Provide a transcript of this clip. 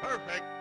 Perfect.